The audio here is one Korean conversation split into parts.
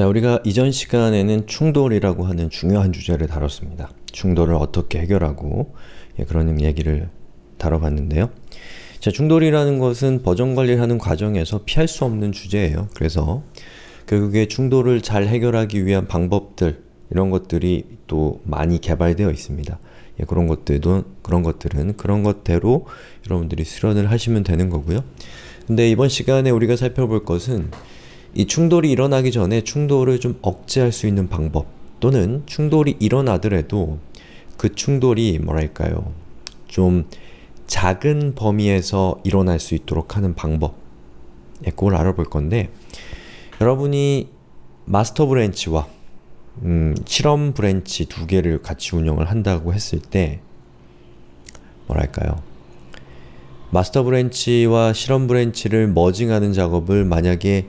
자, 우리가 이전 시간에는 충돌이라고 하는 중요한 주제를 다뤘습니다. 충돌을 어떻게 해결하고 예, 그런 얘기를 다뤄봤는데요. 자, 충돌이라는 것은 버전 관리를 하는 과정에서 피할 수 없는 주제예요. 그래서 결국에 충돌을 잘 해결하기 위한 방법들 이런 것들이 또 많이 개발되어 있습니다. 예, 그런 것들도 그런 것들은 그런 것대로 여러분들이 수련을 하시면 되는 거고요. 근데 이번 시간에 우리가 살펴볼 것은 이 충돌이 일어나기 전에 충돌을 좀 억제할 수 있는 방법 또는 충돌이 일어나더라도 그 충돌이 뭐랄까요? 좀 작은 범위에서 일어날 수 있도록 하는 방법. 예, 그걸 알아볼 건데 여러분이 master branch와 음, 실험 branch 두 개를 같이 운영을 한다고 했을 때 뭐랄까요? master branch와 실험 branch를 merging하는 작업을 만약에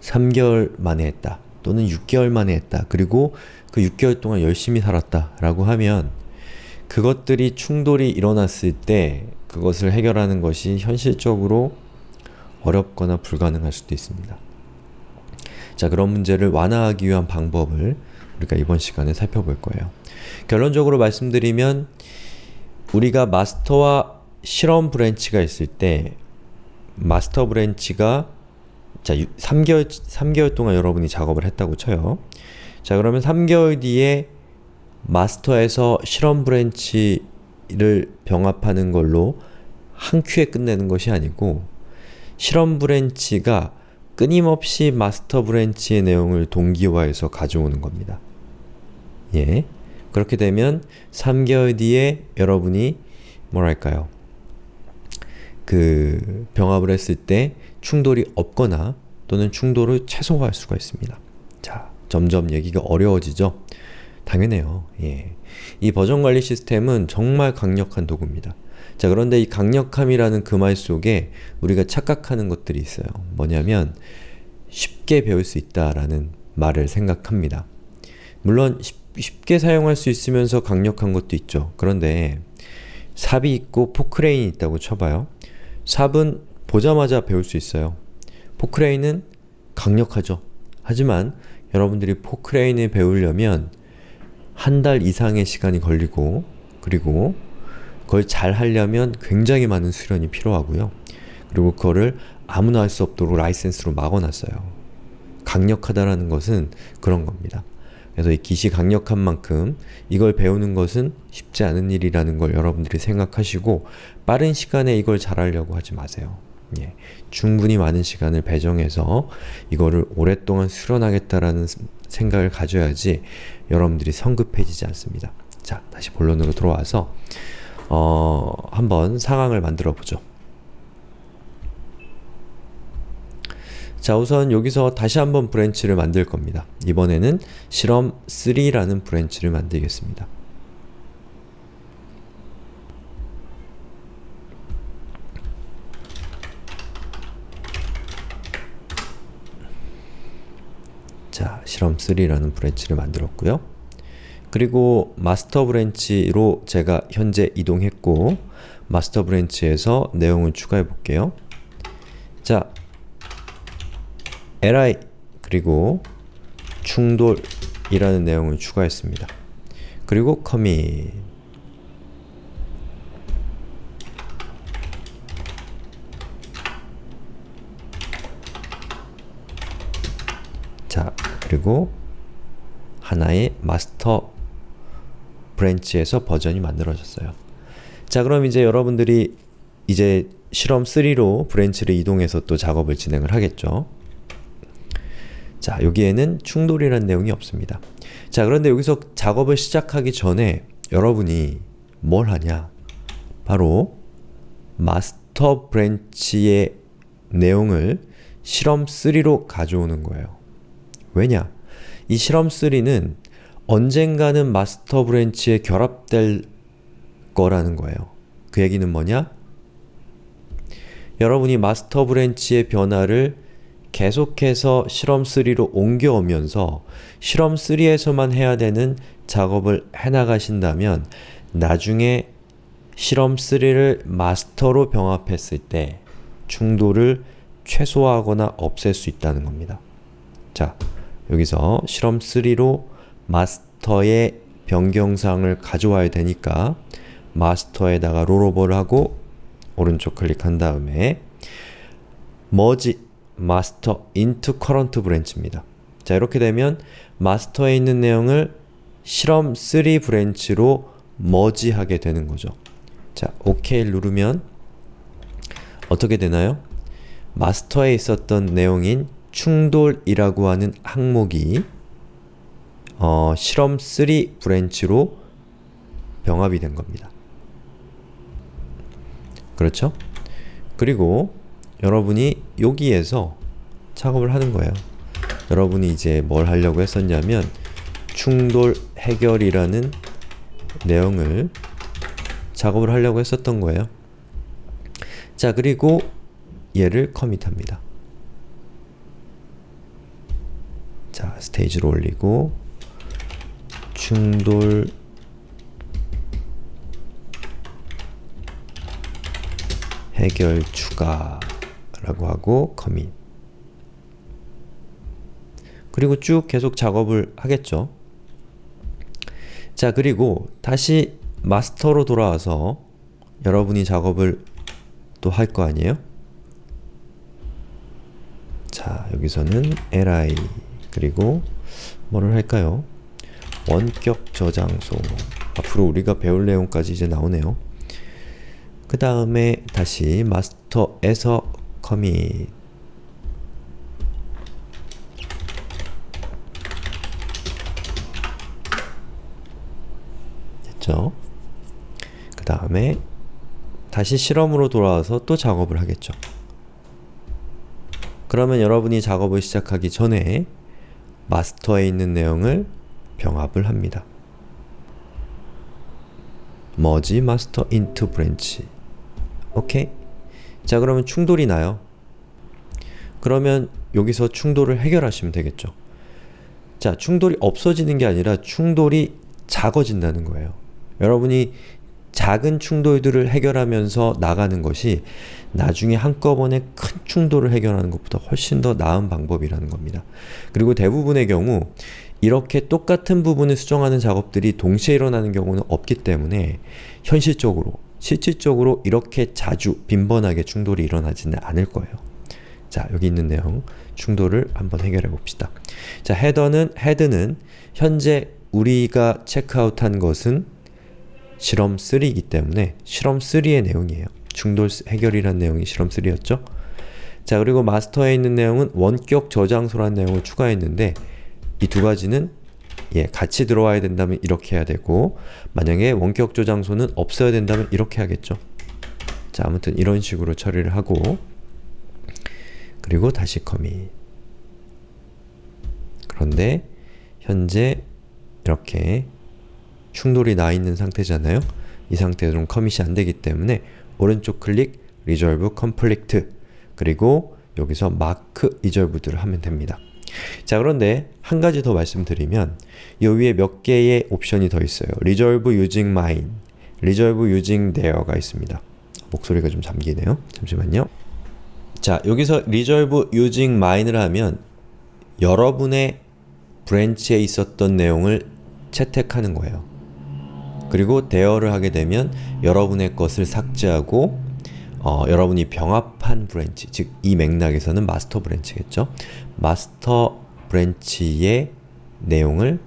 3개월 만에 했다 또는 6개월 만에 했다 그리고 그 6개월 동안 열심히 살았다 라고 하면 그것들이 충돌이 일어났을 때 그것을 해결하는 것이 현실적으로 어렵거나 불가능할 수도 있습니다. 자 그런 문제를 완화하기 위한 방법을 우리가 이번 시간에 살펴볼 거예요. 결론적으로 말씀드리면 우리가 master와 실험 branch가 있을 때 master branch가 자 3개월, 3개월 동안 여러분이 작업을 했다고 쳐요. 자 그러면 3개월 뒤에 master에서 실험 branch를 병합하는 걸로 한 큐에 끝내는 것이 아니고 실험 branch가 끊임없이 master branch의 내용을 동기화해서 가져오는 겁니다. 예. 그렇게 되면 3개월 뒤에 여러분이 뭐랄까요 그 병합을 했을 때 충돌이 없거나 또는 충돌을 최소화할 수가 있습니다. 자, 점점 얘기가 어려워지죠? 당연해요. 예. 이 버전 관리 시스템은 정말 강력한 도구입니다. 자 그런데 이 강력함이라는 그 말 속에 우리가 착각하는 것들이 있어요. 뭐냐면 쉽게 배울 수 있다라는 말을 생각합니다. 물론 쉽, 게 사용할 수 있으면서 강력한 것도 있죠. 그런데 삽이 있고 포크레인이 있다고 쳐봐요. 삽은 보자마자 배울 수 있어요. 포크레인은 강력하죠. 하지만 여러분들이 포크레인을 배우려면 한 달 이상의 시간이 걸리고 그리고 그걸 잘 하려면 굉장히 많은 수련이 필요하고요. 그리고 그거를 아무나 할 수 없도록 라이센스로 막아놨어요. 강력하다라는 것은 그런 겁니다. 그래서 이 깃이 강력한 만큼 이걸 배우는 것은 쉽지 않은 일이라는 걸 여러분들이 생각하시고 빠른 시간에 이걸 잘하려고 하지 마세요. 예, 충분히 많은 시간을 배정해서 이거를 오랫동안 수련하겠다라는 생각을 가져야지 여러분들이 성급해지지 않습니다. 자, 다시 본론으로 들어와서 어, 한번 상황을 만들어 보죠. 자 우선 여기서 다시 한번 branch를 만들 겁니다. 이번에는 실험 3라는 branch를 만들겠습니다. 자, 실험 3라는 branch를 만들었고요. 그리고 master branch로 제가 현재 이동했고 master branch에서 내용을 추가해 볼게요. 자, li 그리고 충돌이라는 내용을 추가했습니다. 그리고 commit 자, 그리고 하나의 master branch에서 버전이 만들어졌어요. 자, 그럼 이제 여러분들이 이제 실험 3로 branch를 이동해서 또 작업을 진행을 하겠죠. 자, 여기에는 충돌이라는 내용이 없습니다. 자, 그런데 여기서 작업을 시작하기 전에 여러분이 뭘 하냐? 바로 master branch의 내용을 실험 3로 가져오는 거예요. 왜냐? 이 실험 3는 언젠가는 master branch에 결합될 거라는 거예요. 그 얘기는 뭐냐? 여러분이 master branch의 변화를 계속해서 실험 3로 옮겨오면서 실험 3에서만 해야 되는 작업을 해나가신다면 나중에 실험 3를 마스터로 병합했을 때 충돌을 최소화하거나 없앨 수 있다는 겁니다. 자, 여기서 실험 3로 마스터의 변경사항을 가져와야 되니까 마스터에다가 롤오버를 하고 오른쪽 클릭한 다음에 merge master into current branch입니다. 자 이렇게 되면 마스터에 있는 내용을 실험 3 branch로 merge하게 되는 거죠. 자, OK 누르면 어떻게 되나요? master에 있었던 내용인 충돌이라고 하는 항목이 어, 실험 3 branch로 병합이 된 겁니다. 그렇죠? 그리고 여러분이 여기에서 작업을 하는 거예요. 여러분이 이제 뭘 하려고 했었냐면 충돌 해결이라는 내용을 작업을 하려고 했었던 거예요. 자, 그리고 얘를 커밋합니다. 자, 스테이지로 올리고 충돌 해결 추가 라고 하고 커밋 그리고 쭉 계속 작업을 하겠죠. 자 그리고 다시 마스터로 돌아와서 여러분이 작업을 또 할 거 아니에요? 자 여기서는 li 그리고 뭐를 할까요? 원격 저장소 앞으로 우리가 배울 내용까지 이제 나오네요. 그 다음에 다시 마스터에서 커밋 됐죠? 그 다음에 다시 실험으로 돌아와서 또 작업을 하겠죠. 그러면 여러분이 작업을 시작하기 전에 마스터에 있는 내용을 병합을 합니다. merge master into branch 오케이? 자 그러면 충돌이 나요. 그러면 여기서 충돌을 해결하시면 되겠죠. 자 충돌이 없어지는 게 아니라 충돌이 작아진다는 거예요. 여러분이 작은 충돌들을 해결하면서 나가는 것이 나중에 한꺼번에 큰 충돌을 해결하는 것보다 훨씬 더 나은 방법이라는 겁니다. 그리고 대부분의 경우 이렇게 똑같은 부분을 수정하는 작업들이 동시에 일어나는 경우는 없기 때문에 현실적으로, 실질적으로 이렇게 자주 빈번하게 충돌이 일어나지는 않을 거예요. 자, 여기 있는 내용 충돌을 한번 해결해 봅시다. 자, 헤더는, 헤드는 현재 우리가 체크아웃한 것은 실험 3이기 때문에 실험 3의 내용이에요. 충돌 해결이란 내용이 실험 3였죠? 자 그리고 마스터에 있는 내용은 원격 저장소라는 내용을 추가했는데 이 두 가지는 예, 같이 들어와야 된다면 이렇게 해야 되고 만약에 원격 저장소는 없어야 된다면 이렇게 하겠죠. 자 아무튼 이런 식으로 처리를 하고 그리고 다시 커밋 그런데 현재 이렇게 충돌이 나 있는 상태잖아요. 이 상태로는 커밋이 안 되기 때문에 오른쪽 클릭 Resolve Conflict 그리고 여기서 Mark Resolved를 하면 됩니다. 자 그런데 한 가지 더 말씀드리면 이 위에 몇 개의 옵션이 더 있어요. Resolve Using Mine, Resolve Using Theirs가 있습니다. 목소리가 좀 잠기네요. 잠시만요. 자 여기서 Resolve Using Mine을 하면 여러분의 브랜치에 있었던 내용을 채택하는 거예요. 그리고 대여를 하게 되면 여러분의 것을 삭제하고 어, 여러분이 병합한 branch, 즉 이 맥락에서는 master branch겠죠? master branch의 내용을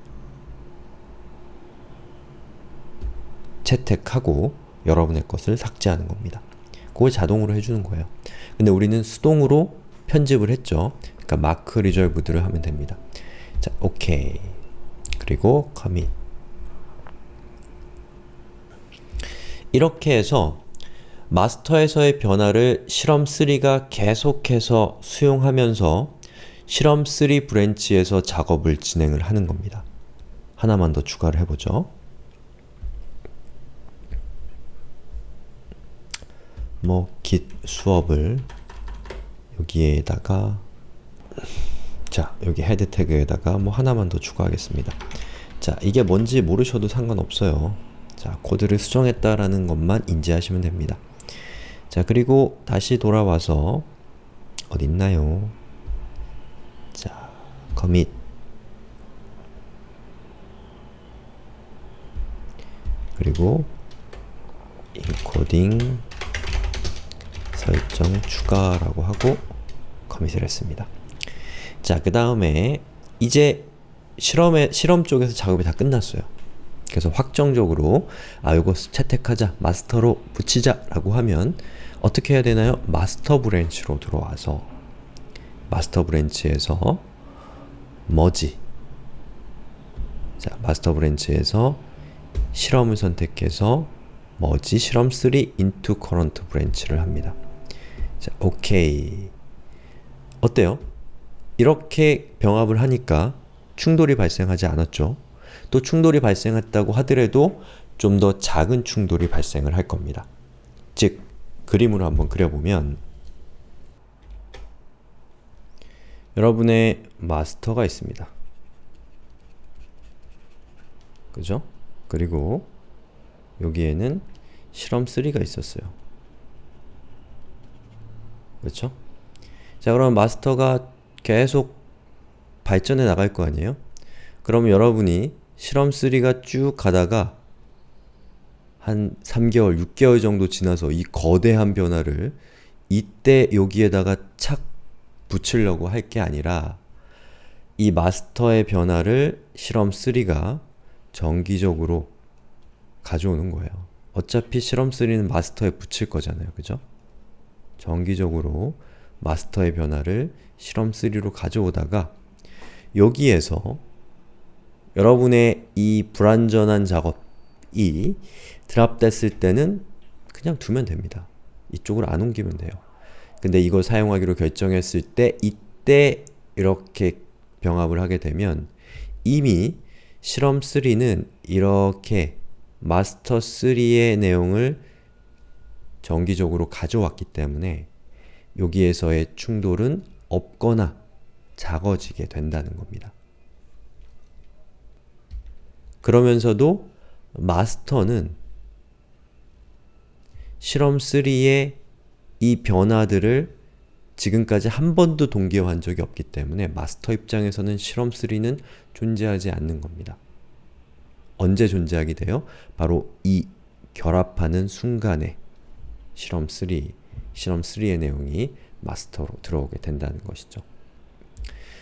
채택하고 여러분의 것을 삭제하는 겁니다. 그걸 자동으로 해주는 거예요. 근데 우리는 수동으로 편집을 했죠. 그러니까 Mark Resolved를 하면 됩니다. 자, 오케이. 그리고 commit. 이렇게 해서 master에서의 변화를 실험 3가 계속해서 수용하면서 실험 3 branch에서 작업을 진행을 하는 겁니다. 하나만 더 추가를 해보죠. 뭐 git 수업을 여기에다가 자 여기 head tag에다가 뭐 하나만 더 추가하겠습니다. 자 이게 뭔지 모르셔도 상관없어요. 자 코드를 수정했다라는 것만 인지하시면 됩니다. 자 그리고 다시 돌아와서 어딨나요? 자, commit 그리고 인코딩 설정 추가라고 하고 commit을 했습니다. 자, 그 다음에 이제 실험에, 실험 쪽에서 작업이 다 끝났어요. 그래서 확정적으로 아, 요거 채택하자, master로 붙이자 라고 하면 어떻게 해야 되나요? master branch로 들어와서 master branch에서 merge 자, master branch에서 실험을 선택해서 머지 실험 3 into current branch를 합니다. 자, 오케이. 어때요? 이렇게 병합을 하니까 충돌이 발생하지 않았죠? 또 충돌이 발생했다고 하더라도 좀 더 작은 충돌이 발생을 할 겁니다. 즉, 그림으로 한번 그려보면 여러분의 마스터가 있습니다. 그죠? 그리고 여기에는 실험 3가 있었어요. 그렇죠? 자 그럼 마스터가 계속 발전해 나갈 거 아니에요? 그럼 여러분이 실험 3가 쭉 가다가 한 3개월, 6개월 정도 지나서 이 거대한 변화를 이때 여기에다가 착 붙이려고 할 게 아니라 이 마스터의 변화를 실험 3가 정기적으로 가져오는 거예요. 어차피 실험 3는 마스터에 붙일 거잖아요. 그죠? 정기적으로 마스터의 변화를 실험 3로 가져오다가 여기에서 여러분의 이 불완전한 작업이 드랍됐을 때는 그냥 두면 됩니다. 이쪽으로 안 옮기면 돼요. 근데 이걸 사용하기로 결정했을 때 이때 이렇게 병합을 하게 되면 이미 실험 3는 이렇게 마스터 3의 내용을 정기적으로 가져왔기 때문에 여기에서의 충돌은 없거나 작아지게 된다는 겁니다. 그러면서도 마스터는 실험 3의 이 변화들을 지금까지 한 번도 동기화한 적이 없기 때문에 마스터 입장에서는 실험 3는 존재하지 않는 겁니다. 언제 존재하게 돼요? 바로 이 결합하는 순간에 실험 3, 실험 3의 내용이 마스터로 들어오게 된다는 것이죠.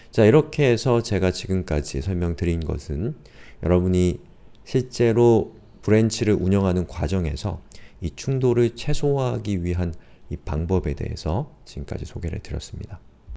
자 이렇게 해서 제가 지금까지 설명드린 것은 여러분이 실제로 branch를 운영하는 과정에서 이 충돌을 최소화하기 위한 이 방법에 대해서 지금까지 소개를 드렸습니다.